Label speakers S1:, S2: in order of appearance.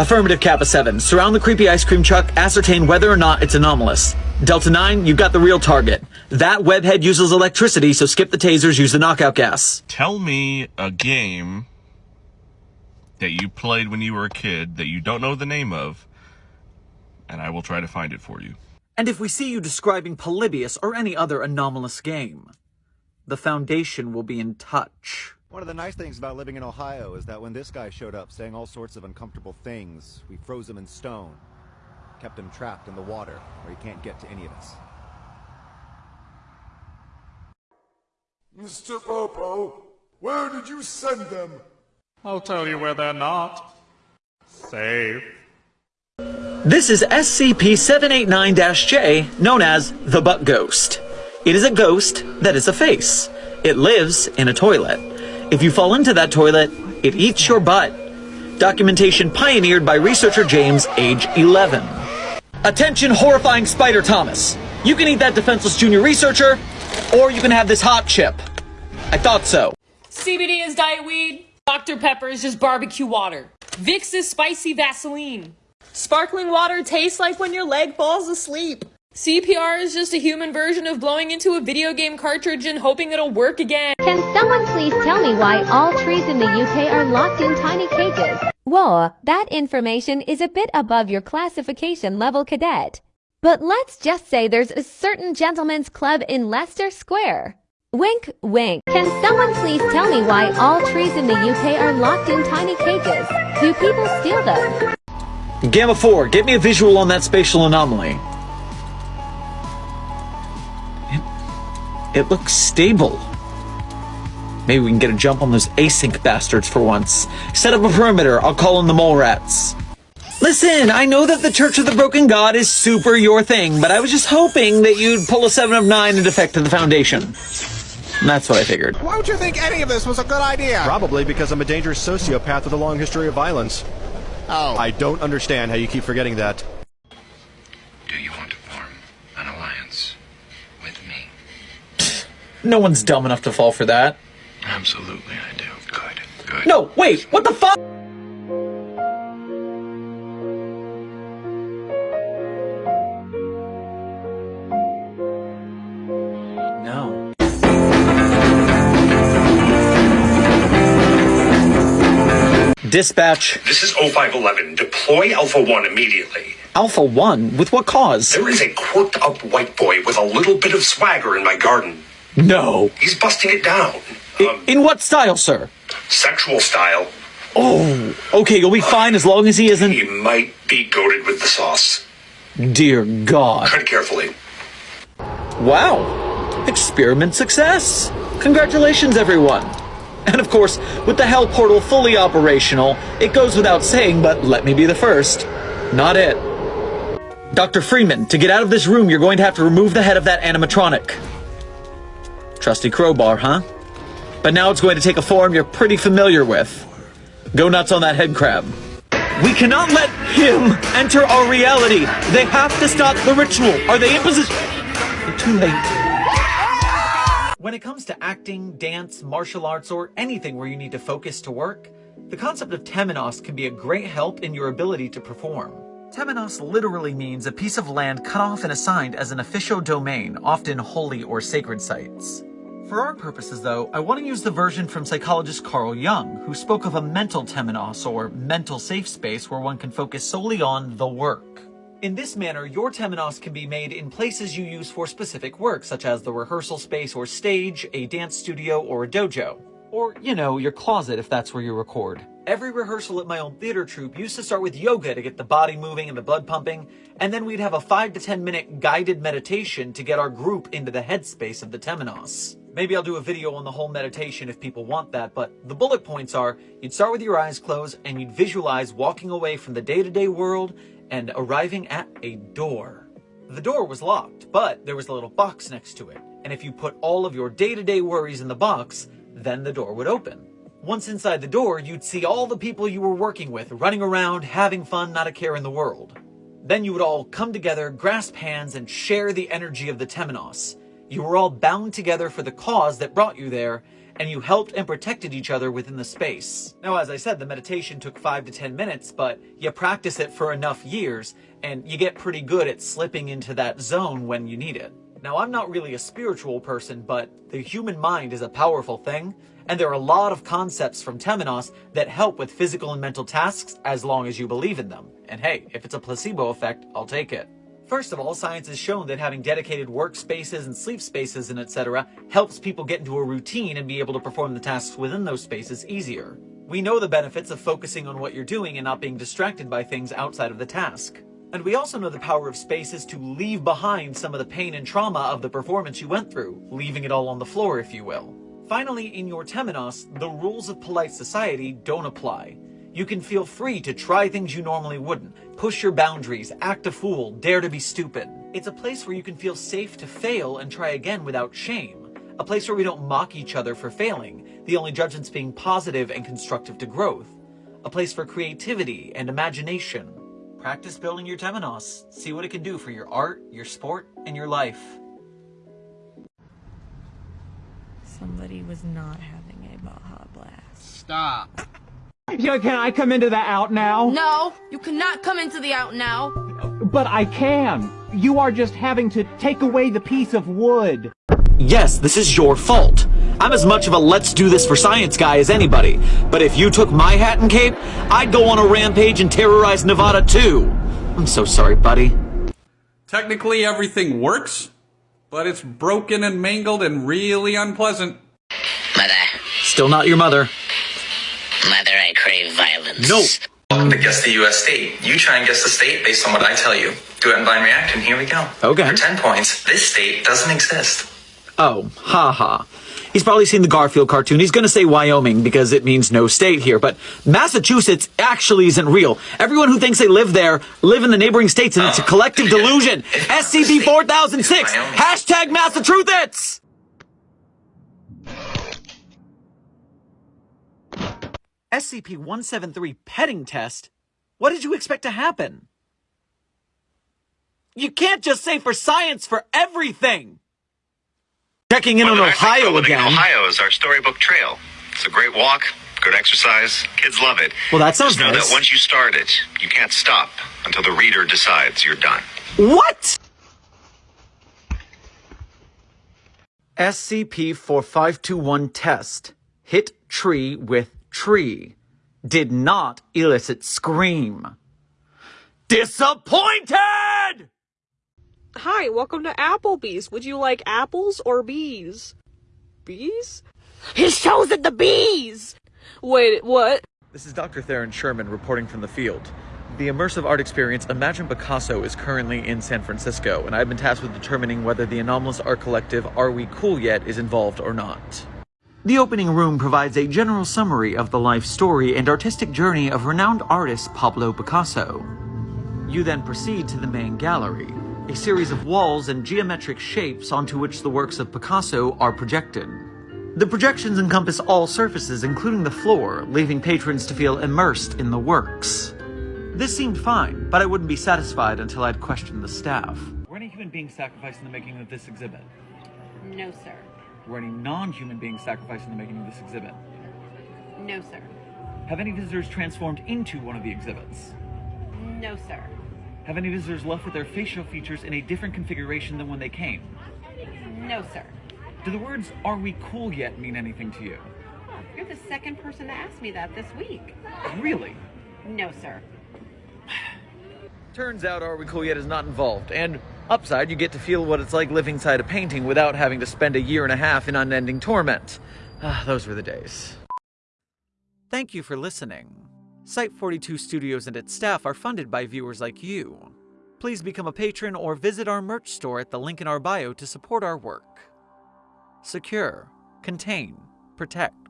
S1: Affirmative Kappa 7. Surround the creepy ice cream truck, ascertain whether or not it's anomalous. Delta 9, you've got the real target. That webhead uses electricity, so skip the tasers, use the knockout gas.
S2: Tell me a game that you played when you were a kid that you don't know the name of, and I will try to find it for you.
S1: And if we see you describing Polybius or any other anomalous game, the Foundation will be in touch.
S3: One of the nice things about living in Ohio is that when this guy showed up saying all sorts of uncomfortable things, we froze him in stone. Kept him trapped in the water, where he can't get to any of us.
S4: Mr. Popo, where did you send them?
S5: I'll tell you where they're not. Safe.
S1: This is SCP-789-J, known as the Butt Ghost. It is a ghost that is a face. It lives in a toilet. If you fall into that toilet, it eats your butt. Documentation pioneered by researcher James, age 11. Attention horrifying Spider Thomas. You can eat that defenseless junior researcher, or you can have this hot chip. I thought so.
S6: CBD is diet weed. Dr. Pepper is just barbecue water. Vicks is spicy Vaseline. Sparkling water tastes like when your leg falls asleep. CPR is just a human version of blowing into a video game cartridge and hoping it'll work again.
S7: Can someone please tell me why all trees in the UK are locked in tiny cages? Whoa, that information is a bit above your classification level cadet. But let's just say there's a certain gentleman's club in Leicester Square. Wink, wink. Can someone please tell me why all trees in the UK are locked in tiny cages? Do people steal them?
S1: Gamma 4, get me a visual on that spatial anomaly. It, it looks stable. Maybe we can get a jump on those async bastards for once. Set up a perimeter, I'll call in the mole rats. Listen, I know that the Church of the Broken God is super your thing, but I was just hoping that you'd pull a 7 of 9 and defect to the Foundation. And that's what I figured.
S8: Why would you think any of this was a good idea?
S3: Probably because I'm a dangerous sociopath with a long history of violence.
S8: Oh.
S3: I don't understand how you keep forgetting that.
S9: Do you want to form an alliance with me?
S1: No one's dumb enough to fall for that.
S9: Absolutely, I do. Good, good.
S1: No, wait, what the fuck? No. Dispatch.
S10: This is 0511. Deploy Alpha 1 immediately.
S1: Alpha 1? With what cause?
S10: There is a quirked up white boy with a little bit of swagger in my garden.
S1: No.
S10: He's busting it down.
S1: I- um, in what style, sir?
S10: Sexual style.
S1: Oh, okay, you'll be uh, fine as long as he isn't.
S10: He might be goaded with the sauce.
S1: Dear God.
S10: Tread carefully.
S1: Wow. Experiment success. Congratulations, everyone. And of course, with the Hell Portal fully operational, it goes without saying, but let me be the first. Not it. Dr. Freeman, to get out of this room, you're going to have to remove the head of that animatronic. Trusty crowbar, huh? But now it's going to take a form you're pretty familiar with. Go nuts on that head crab. We cannot let him enter our reality. They have to stop the ritual. Are they in position? Too late. When it comes to acting, dance, martial arts, or anything where you need to focus to work, the concept of temenos can be a great help in your ability to perform. Temenos literally means a piece of land cut off and assigned as an official domain, often holy or sacred sites. For our purposes, though, I want to use the version from psychologist Carl Jung, who spoke of a mental temenos, or mental safe space where one can focus solely on the work. In this manner, your temenos can be made in places you use for specific work, such as the rehearsal space or stage, a dance studio, or a dojo. Or, you know, your closet if that's where you record. Every rehearsal at my own theater troupe used to start with yoga to get the body moving and the blood pumping, and then we'd have a 5 to 10 minute guided meditation to get our group into the headspace of the temenos. Maybe I'll do a video on the whole meditation if people want that, but the bullet points are, you'd start with your eyes closed and you'd visualize walking away from the day-to-day world and arriving at a door. The door was locked, but there was a little box next to it, and if you put all of your day-to-day worries in the box, then the door would open. Once inside the door, you'd see all the people you were working with running around, having fun, not a care in the world. Then you would all come together, grasp hands, and share the energy of the Temenos. You were all bound together for the cause that brought you there, and you helped and protected each other within the space. Now, as I said, the meditation took 5 to 10 minutes, but you practice it for enough years, and you get pretty good at slipping into that zone when you need it. Now, I'm not really a spiritual person, but the human mind is a powerful thing, and there are a lot of concepts from Temenos that help with physical and mental tasks as long as you believe in them. And hey, if it's a placebo effect, I'll take it. First of all, science has shown that having dedicated workspaces and sleep spaces and etc. helps people get into a routine and be able to perform the tasks within those spaces easier. We know the benefits of focusing on what you're doing and not being distracted by things outside of the task. And we also know the power of spaces to leave behind some of the pain and trauma of the performance you went through, leaving it all on the floor, if you will. Finally, in your Temenos, the rules of polite society don't apply. You can feel free to try things you normally wouldn't, push your boundaries, act a fool, dare to be stupid. It's a place where you can feel safe to fail and try again without shame. A place where we don't mock each other for failing, the only judgments being positive and constructive to growth. A place for creativity and imagination. Practice building your Temenos. See what it can do for your art, your sport, and your life.
S6: Somebody was not having a Baja Blast.
S8: Stop.
S11: Yeah, can I come into the out now?
S12: No, you cannot come into the out now.
S11: But I can. You are just having to take away the piece of wood.
S1: Yes, this is your fault. I'm as much of a let's do this for science guy as anybody, but if you took my hat and cape, I'd go on a rampage and terrorize Nevada too. I'm so sorry, buddy.
S5: Technically, everything works, but it's broken and mangled and really unpleasant.
S13: Mother.
S1: Still not your mother.
S13: Mother, I crave violence.
S1: No.
S10: Welcome to Guess the US State. You try and guess the state based on what I tell you. Do it in blind reaction. Here we go.
S1: Okay.
S10: For 10 points, this state doesn't exist.
S1: Oh, haha. He's probably seen the Garfield cartoon. He's gonna say Wyoming because it means no state here, but Massachusetts actually isn't real. Everyone who thinks they live there live in the neighboring states and it's a oh, collective delusion. SCP 4006! Hashtag Massachusetts! SCP-173 petting test? What did you expect to happen? You can't just say for science for everything! Checking in on Ohio again.
S9: Ohio is our storybook trail. It's a great walk, good exercise. Kids love it.
S1: Well, that sounds
S9: Just know
S1: nice.
S9: that once you start it, you can't stop until the reader decides you're done.
S1: What? SCP-4521 test. Hit tree with tree. Did not elicit scream. Disappointed!
S14: Hi, welcome to Applebee's. Would you like apples or bees? Bees? He's chosen the bees! Wait, what?
S1: This is Dr. Theron Sherman reporting from the field. The immersive art experience Imagine Picasso is currently in San Francisco, and I've been tasked with determining whether the anomalous art collective Are We Cool Yet is involved or not. The opening room provides a general summary of the life story and artistic journey of renowned artist Pablo Picasso. You then proceed to the main gallery, a series of walls and geometric shapes onto which the works of Picasso are projected. The projections encompass all surfaces, including the floor, leaving patrons to feel immersed in the works. This seemed fine, but I wouldn't be satisfied until I'd questioned the staff. Were any human beings sacrificed in the making of this exhibit?
S15: No, sir.
S1: Were any non-human beings sacrificed in the making of this exhibit?
S15: No, sir.
S1: Have any visitors transformed into one of the exhibits?
S15: No, sir.
S1: Have any visitors left with their facial features in a different configuration than when they came?
S15: No, sir.
S1: Do the words, are we cool yet, mean anything to you?
S15: You're the second person to ask me that this week.
S1: Really?
S15: No, sir.
S1: Turns out Are We Cool Yet is not involved, and upside, you get to feel what it's like living inside a painting without having to spend a year and a half in unending torment. Ah, those were the days. Thank you for listening. Site 42 Studios and its staff are funded by viewers like you. Please become a patron or visit our merch store at the link in our bio to support our work. Secure, contain, protect.